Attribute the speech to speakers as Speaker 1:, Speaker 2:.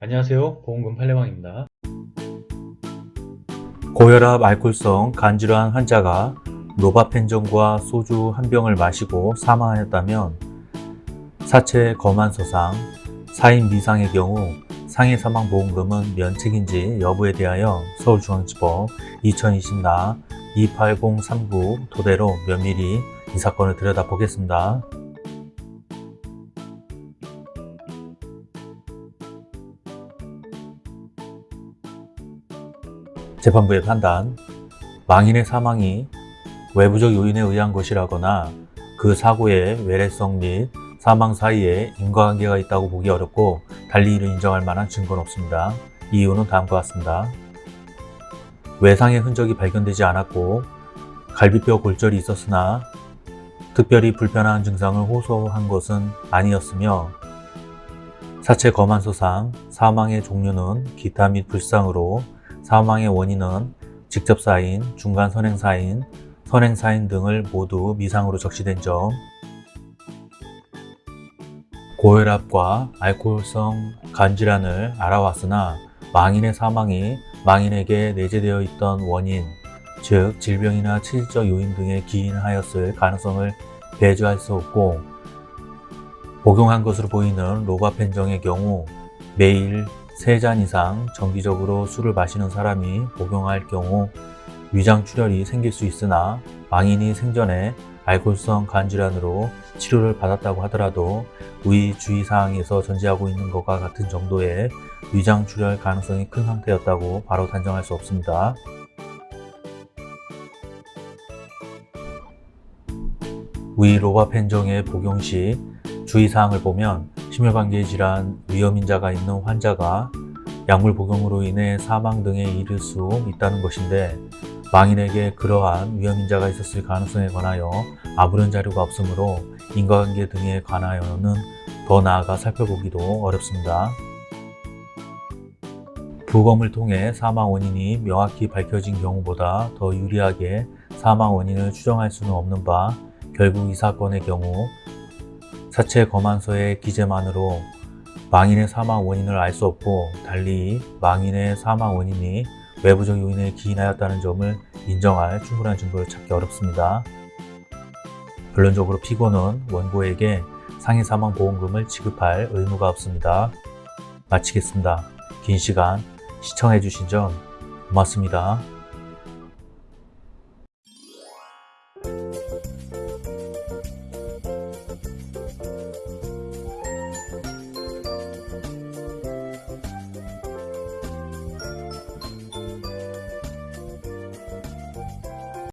Speaker 1: 안녕하세요 보험금 팔례방입니다
Speaker 2: 고혈압 알코올성 간질환 환자가 노바펜전과 소주 한 병을 마시고 사망하였다면 사체 검안 서상 4인 미상의 경우 상해 사망 보험금은 면책인지 여부에 대하여 서울중앙지법 2020나 28039 토대로 면밀히 이 사건을 들여다보겠습니다. 재판부의 판단 망인의 사망이 외부적 요인에 의한 것이라거나 그 사고의 외래성 및 사망 사이에 인과관계가 있다고 보기 어렵고 달리 이를 인정할 만한 증거는 없습니다. 이유는 다음과 같습니다. 외상의 흔적이 발견되지 않았고 갈비뼈 골절이 있었으나 특별히 불편한 증상을 호소한 것은 아니었으며 사체 검안서상 사망의 종류는 기타 및 불상으로 사망의 원인은 직접 사인, 중간 선행사인, 선행사인 등을 모두 미상으로 적시된 점. 고혈압과 알코올성 간질환을 알아왔으나 망인의 사망이 망인에게 내재되어 있던 원인, 즉 질병이나 체질적 요인 등에 기인하였을 가능성을 배제할 수 없고 복용한 것으로 보이는 로바펜정의 경우 매일 3잔 이상 정기적으로 술을 마시는 사람이 복용할 경우 위장출혈이 생길 수 있으나 망인이 생전에 알코올성 간질환으로 치료를 받았다고 하더라도 위 주의사항에서 전제하고 있는 것과 같은 정도의 위장출혈 가능성이 큰 상태였다고 바로 단정할 수 없습니다. 위 로바펜정의 복용 시 주의사항을 보면 심혈관계 질환 위험인자가 있는 환자가 약물 복용으로 인해 사망 등에 이를 수 있다는 것인데 망인에게 그러한 위험인자가 있었을 가능성에 관하여 아무런 자료가 없으므로 인과관계 등에 관하여는 더 나아가 살펴보기도 어렵습니다. 부검을 통해 사망 원인이 명확히 밝혀진 경우보다 더 유리하게 사망 원인을 추정할 수는 없는 바 결국 이 사건의 경우 사체 검안서의 기재만으로 망인의 사망 원인을 알 수 없고 달리 망인의 사망 원인이 외부적 요인에 기인하였다는 점을 인정할 충분한 증거를 찾기 어렵습니다. 결론적으로 피고는 원고에게 상해 사망 보험금을 지급할 의무가 없습니다. 마치겠습니다. 긴 시간 시청해주신 점 고맙습니다.